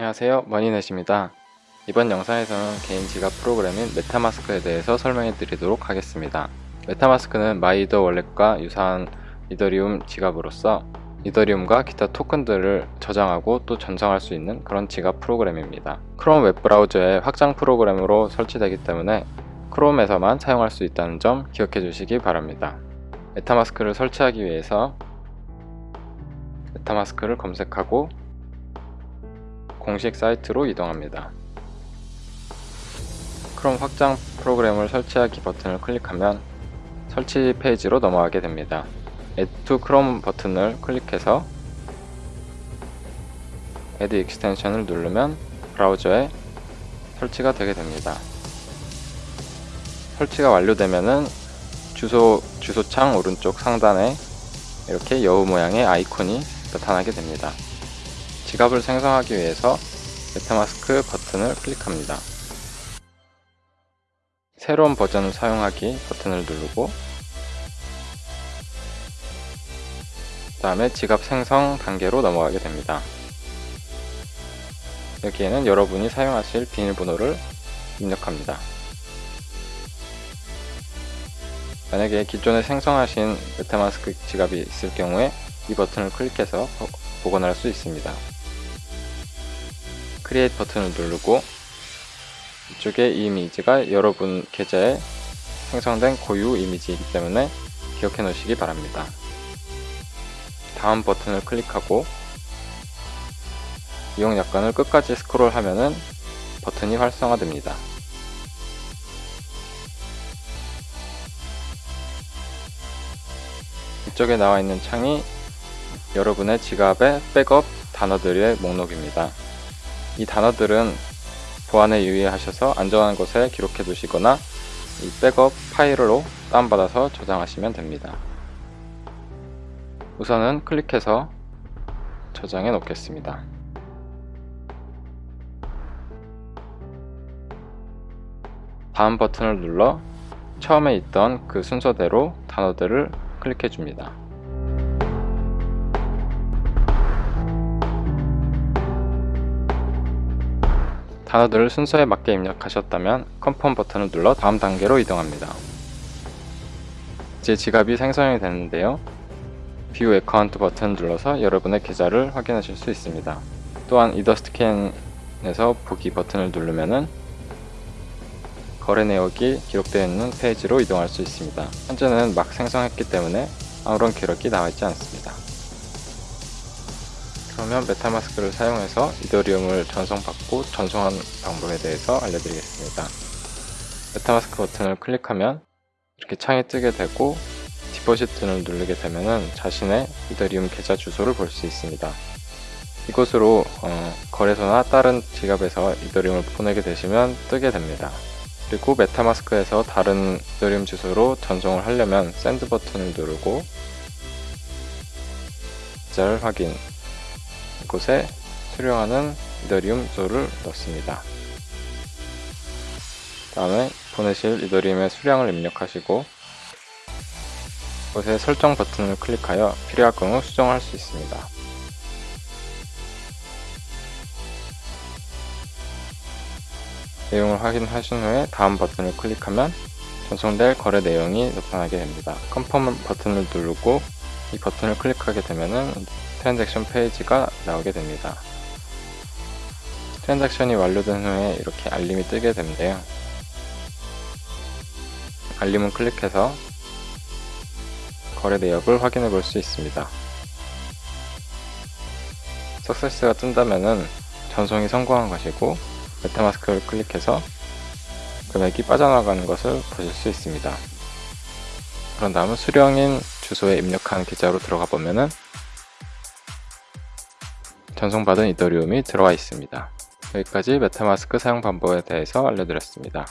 안녕하세요. 머니넷입니다. 이번 영상에서는 개인 지갑 프로그램인 MetaMask에 대해서 설명해 드리도록 하겠습니다. MetaMask는 MyEtherWallet과 유사한 이더리움 지갑으로서 이더리움과 기타 토큰들을 저장하고 또 전송할 수 있는 그런 지갑 프로그램입니다. 크롬 웹브라우저의 확장 프로그램으로 설치되기 때문에 크롬에서만 사용할 수 있다는 점 기억해 주시기 바랍니다. MetaMask를 설치하기 위해서 MetaMask를 검색하고 공식 사이트로 이동합니다. 크롬 확장 프로그램을 설치하기 버튼을 클릭하면 설치 페이지로 넘어가게 됩니다. Add to Chrome 버튼을 클릭해서 Add Extension을 누르면 브라우저에 설치가 되게 됩니다. 설치가 완료되면은 주소, 주소창 오른쪽 상단에 이렇게 여우 모양의 아이콘이 나타나게 됩니다. 지갑을 생성하기 위해서 메타마스크 버튼을 클릭합니다. 새로운 버전을 사용하기 버튼을 누르고 그 다음에 지갑 생성 단계로 넘어가게 됩니다. 여기에는 여러분이 사용하실 비밀번호를 입력합니다. 만약에 기존에 생성하신 MetaMask 지갑이 있을 경우에 이 버튼을 클릭해서 복원할 수 있습니다. Create 버튼을 누르고 이쪽에 이 이미지가 여러분 계좌에 생성된 고유 이미지이기 때문에 기억해 놓으시기 바랍니다. 다음 버튼을 클릭하고 이용 약관을 끝까지 스크롤 하면은 버튼이 활성화됩니다. 이쪽에 나와 있는 창이 여러분의 지갑의 백업 단어들의 목록입니다. 이 단어들은 보안에 유의하셔서 안전한 곳에 기록해 두시거나 이 백업 파일로 다운받아서 저장하시면 됩니다. 우선은 클릭해서 저장해 놓겠습니다. 다음 버튼을 눌러 처음에 있던 그 순서대로 단어들을 클릭해 줍니다. 단어들을 순서에 맞게 입력하셨다면 컨펌 버튼을 눌러 다음 단계로 이동합니다. 이제 지갑이 생성이 되는데요. View Account 버튼을 눌러서 여러분의 계좌를 확인하실 수 있습니다. 또한 Etherscan에서 보기 버튼을 누르면은 거래 내역이 기록되어 있는 페이지로 이동할 수 있습니다. 현재는 막 생성했기 때문에 아무런 기록이 나와 있지 않습니다. 그러면 MetaMask를 사용해서 이더리움을 전송받고 전송하는 방법에 대해서 알려드리겠습니다. MetaMask 버튼을 클릭하면 이렇게 창이 뜨게 되고 Deposit을 누르게 되면 자신의 이더리움 계좌 주소를 볼 수 있습니다. 이곳으로 어, 거래소나 다른 지갑에서 이더리움을 보내게 되시면 뜨게 됩니다. 그리고 MetaMask에서 다른 이더리움 주소로 전송을 하려면 Send 버튼을 누르고 계좌를 확인 이 곳에 수령하는 이더리움 주소를 넣습니다. 다음에 보내실 이더리움의 수량을 입력하시고 이곳에 설정 버튼을 클릭하여 필요할 경우 수정할 수 있습니다. 내용을 확인하신 후에 다음 버튼을 클릭하면 전송될 거래 내용이 나타나게 됩니다. 컨펌 버튼을 누르고 이 버튼을 클릭하게 되면 transaction 페이지가 나오게 됩니다. transaction이 완료된 후에 이렇게 알림이 뜨게 되는데요. 알림을 클릭해서 거래 내역을 확인해 볼 수 있습니다. success가 뜬다면 전송이 성공한 것이고 메타마스크를 클릭해서 금액이 빠져나가는 것을 보실 수 있습니다. 그런 다음 수령인 주소에 입력한 계좌로 들어가 보면은 전송받은 이더리움이 들어와 있습니다. 여기까지 메타마스크 사용 방법에 대해서 알려드렸습니다.